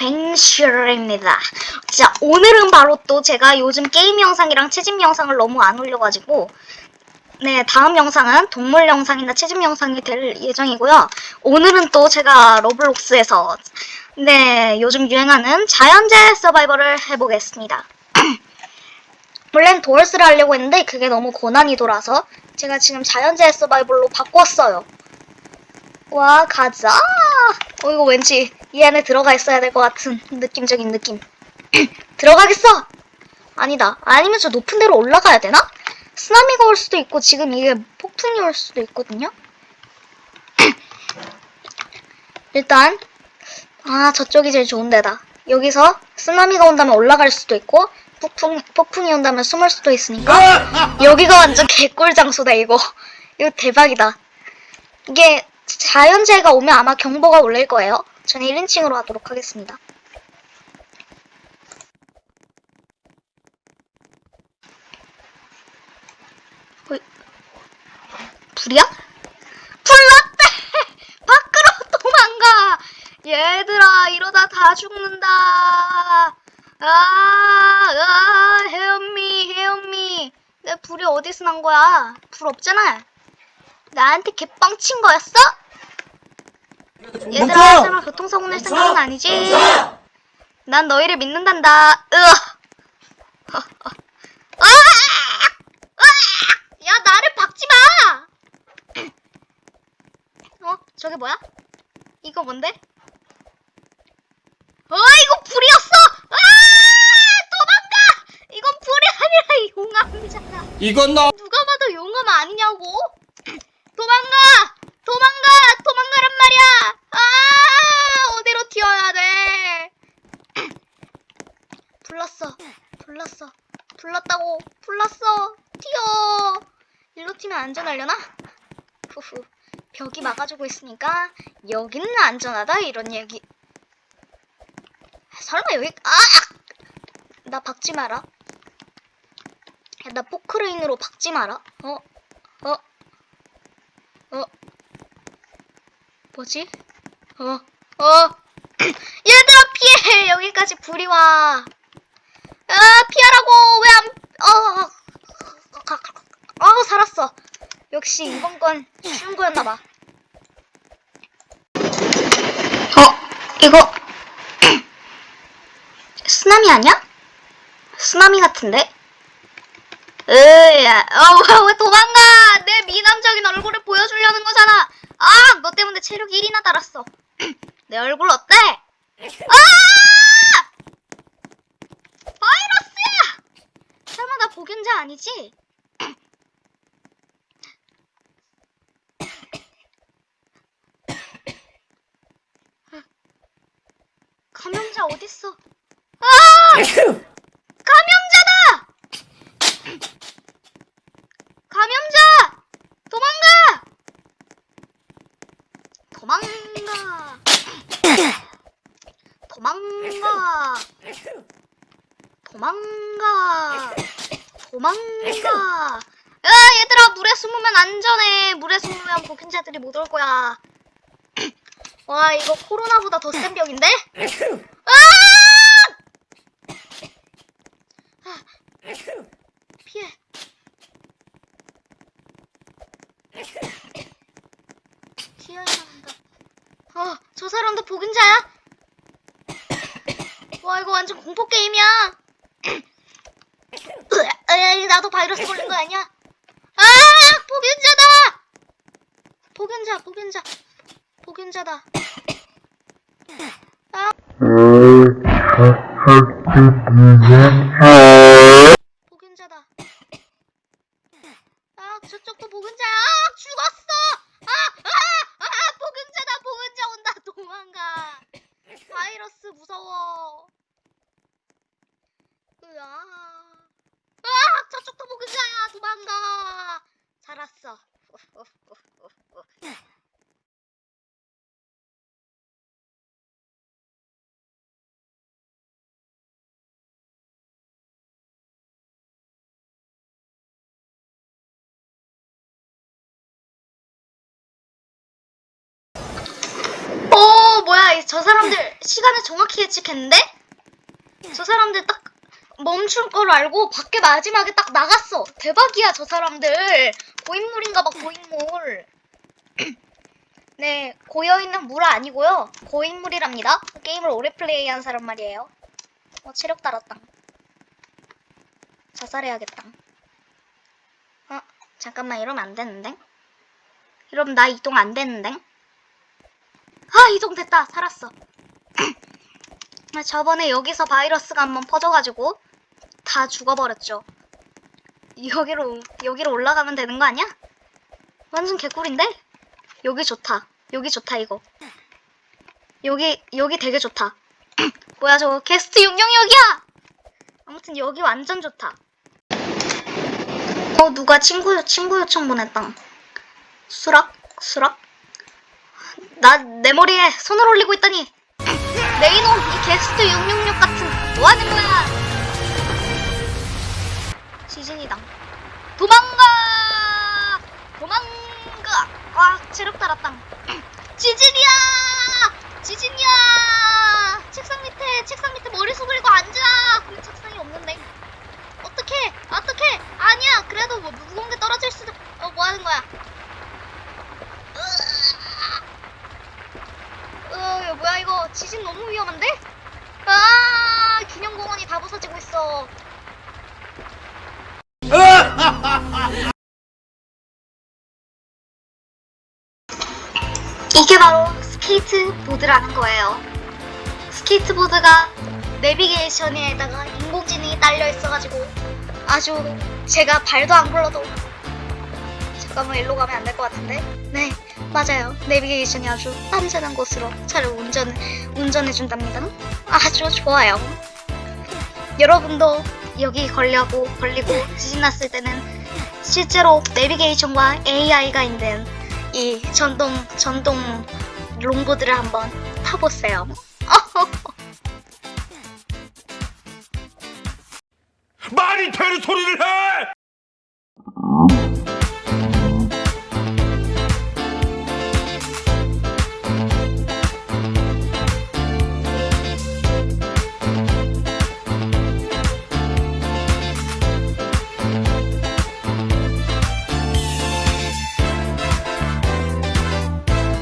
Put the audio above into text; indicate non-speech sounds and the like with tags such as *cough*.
뱅실입니다. 자, 오늘은 바로 또 제가 요즘 게임 영상이랑 채집 영상을 너무 안 올려가지고, 네, 다음 영상은 동물 영상이나 채집 영상이 될 예정이고요. 오늘은 또 제가 로블록스에서, 네, 요즘 유행하는 자연재해 서바이벌을 해보겠습니다. *clears throat* 원래는 도어스를 하려고 했는데 그게 너무 고난이도라서 제가 지금 자연재해 서바이벌로 바꿨어요. 와 가자. 어 이거 왠지 이 안에 들어가 있어야 될 것 같은 느낌적인 느낌. *clears throat* 들어가겠어. 아니다. 아니면 저 높은 데로 올라가야 되나? 쓰나미가 올 수도 있고 지금 이게 폭풍이 올 수도 있거든요. *clears throat* 일단 아 저쪽이 제일 좋은 데다. 여기서 쓰나미가 온다면 올라갈 수도 있고 폭풍 폭풍이 온다면 숨을 수도 있으니까 여기가 완전 개꿀 장소다 이거. *laughs* 이거 대박이다. 이게 자연재해가 오면 아마 경보가 울릴 거예요. 저는 1인칭으로 하도록 하겠습니다. 불이야? 불났대! *laughs* 밖으로 도망가! 얘들아, 이러다 다 죽는다! 아, 아, 헤엄미, 헤엄미. 내 불이 어디서 난 거야? 불 없잖아. 나한테 개뻥친 거였어? 얘들아, 설마 교통사고 낼 생각은 아니지? 난 너희를 믿는단다. 으아! *laughs* 아! 아! 야, 나를 박지 마! *clears throat* 어? 저게 뭐야? 이거 뭔데? 어, 이거 불이었어! 아! 도망가! 이건 불이 아니라 용암이잖아. 이건 너 누가 봐도 용암 아니냐고? 도망가! 도망가! 도망가란 말이야! 아! 어디로 튀어야 돼? 불렀어. 불렀어. 불렀다고. 불렀어. 튀어. 일로 튀면 안전하려나? 후후. 벽이 막아주고 있으니까 여기는 안전하다 이런 얘기. 설마 여기 아! 나 박지 마라. 야, 나 포크레인으로 박지 마라. 어? 어? 어? 뭐지? 어? 어? *clears throat* 얘들아 피해! 여기까지 불이 와. 아 피하라고 왜 안? 어? 어 살았어. 역시 이번 건 쉬운 거였나 봐. 어? 이거 *clears throat* 쓰나미 아니야? 쓰나미 같은데? 으야, 어, 왜 도망가! 내 미남적인 얼굴을 보여주려는 거잖아! 아! 너 때문에 체력 1이나 달았어. *clears throat* 내 얼굴 어때? 아! 바이러스야! 설마 나 복균자 아니지? 감염자 어딨어? 아! 감염자다! 감염자! 도망가! 도망가! 도망가! 도망가! 도망가! *laughs* 야, 얘들아, 물에 숨으면 안전해. 물에 숨으면 보균자들이 못 올 거야. *clears throat* 와, 이거 코로나보다 더 센 병인데? 아! *laughs* 아! 피해. *laughs* 튀어야 한다. 어, 저 사람도 복인자야? 와, 이거 완전 공포 게임이야. *clears throat* 으아, 나도 바이러스 걸린 거 아니야? 아, 복인자다. 복인자, 복인자, 복인자다. 복인자다. 아, 저쪽도 복인자야. 아, 죽었어. 아, 아, 아, 복인자다. 복인자 온다. 도망가. 바이러스 무서워. 으아. 도망가야 도망가 살았어 어, 어, 어, 오 뭐야 저 사람들 시간을 정확히 예측했는데? 저 사람들 딱 멈출 걸 알고 밖에 마지막에 딱 나갔어. 대박이야, 저 사람들. 고인물인가 봐, 고인물. *clears throat* 네, 고여있는 물 아니고요. 고인물이랍니다. 게임을 오래 플레이한 사람 말이에요. 어, 체력 달았다. 자살해야겠다. 어, 잠깐만, 이러면 안 되는데? 이러면 나 이동 안 되는데? 아, 이동 됐다. 살았어. *clears throat* 아, 저번에 여기서 바이러스가 한번 퍼져가지고 다 죽어버렸죠. 여기로, 여기로 올라가면 되는 거 아니야? 완전 개꿀인데? 여기 좋다. 여기 좋다, 이거. 여기, 여기 되게 좋다. *clears throat* 뭐야, 저거 게스트 용영역이야! 아무튼 여기 완전 좋다. 어, 누가 친구, 친구 요청 보냈다. 수락? 수락? 나, 내 머리에 손을 올리고 있다니! *clears throat* 내 이놈, 이 게스트 666 같은, 뭐 하는 거야! 시즌이다. 도망가! 도망가! 와, 체력 달았다. *clears throat* 지진이야! 지진이야! 책상 밑에, 책상 밑에 머리 숙이고 앉아! 그 책상이 없는데. 어떡해! 어떡해! 아니야! 그래도 뭐 무거운 게 떨어질 수도, 어, 뭐 하는 거야? 어, 뭐야 이거 지진 너무 위험한데? 아 기념공원이 다 부서지고 있어. 이게 바로 스케이트보드라는 거예요. 스케이트보드가 내비게이션에다가 인공지능이 딸려 있어가지고 아주 제가 발도 안 굴러도 잠깐만 일로 가면 안 될 것 같은데? 네 맞아요 내비게이션이 아주 안전한 곳으로 차를 운전 운전해 준답니다. 아주 좋아요. 여러분도 여기 걸려고 걸리고 지진 났을 때는 실제로 내비게이션과 AI가 있는 이 전동 전동 롱보드를 한번 타보세요. 말이 되는 소리를 해!